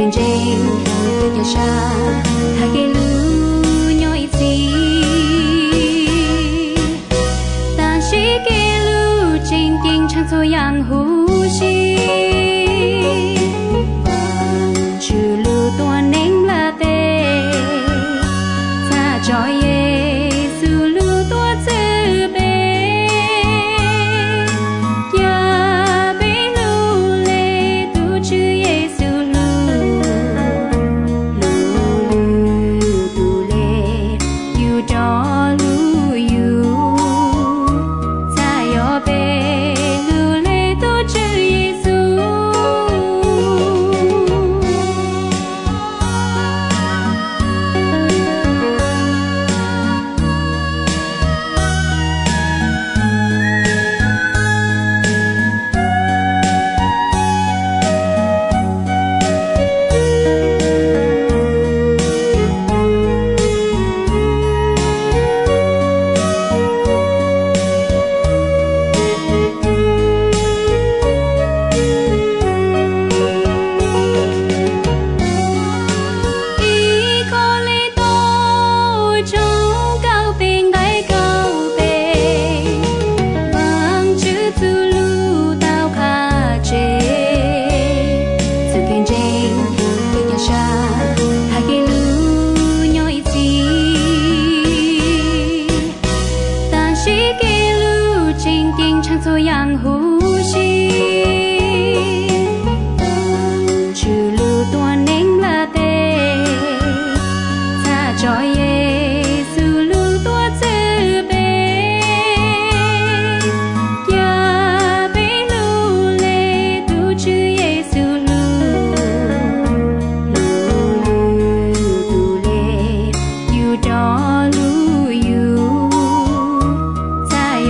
thuyền rên từ nhà xa hai cái lũ nhói phi ta chỉ cái lũ trên kinh chẳng thôi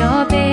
your baby.